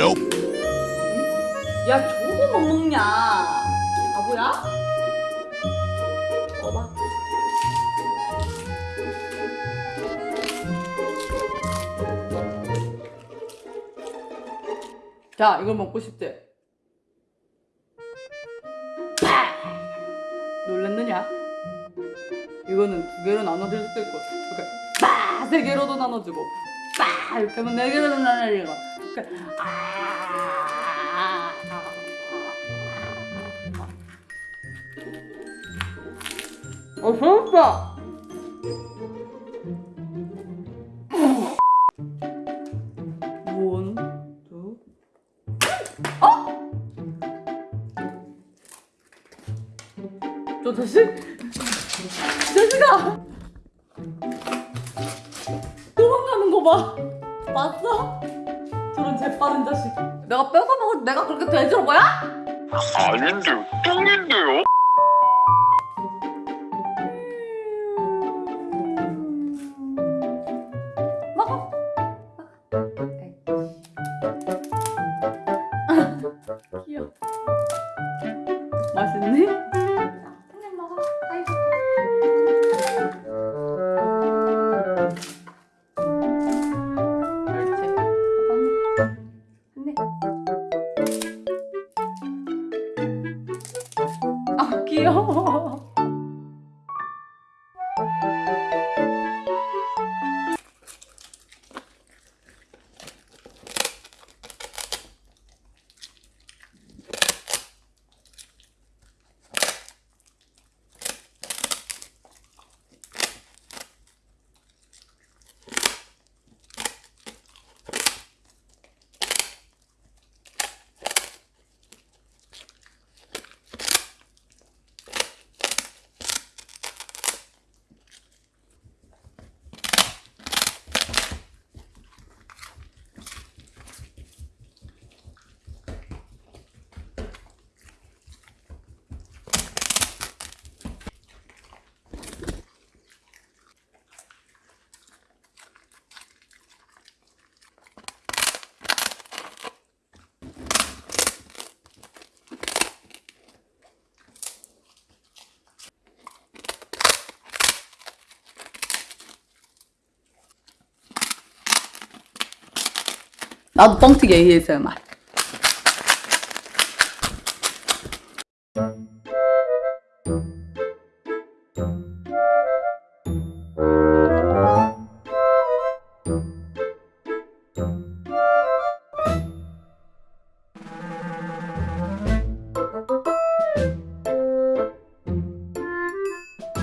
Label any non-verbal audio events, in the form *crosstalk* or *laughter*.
nope. 야 저거 못 먹냐 바보야? 먹어봐 자 이걸 먹고 싶대 놀랐느냐? 이거는 두 개로 나눠줄 수도 있고 이렇게 빠세 개로도 나눠주고 빠 이렇게 하면 네 개로도 나눠지고 이렇게 아 어, 배고파! 저 자식? 자식아! 도망가는 거 봐! 봤어? 저런 재빠른 자식 내가 뺏어 먹을 때 내가 그렇게 돼지로 보여? 아닌데요, 똥인데요? 귀여워. *laughs* 나도 뻥튀기 ASMR.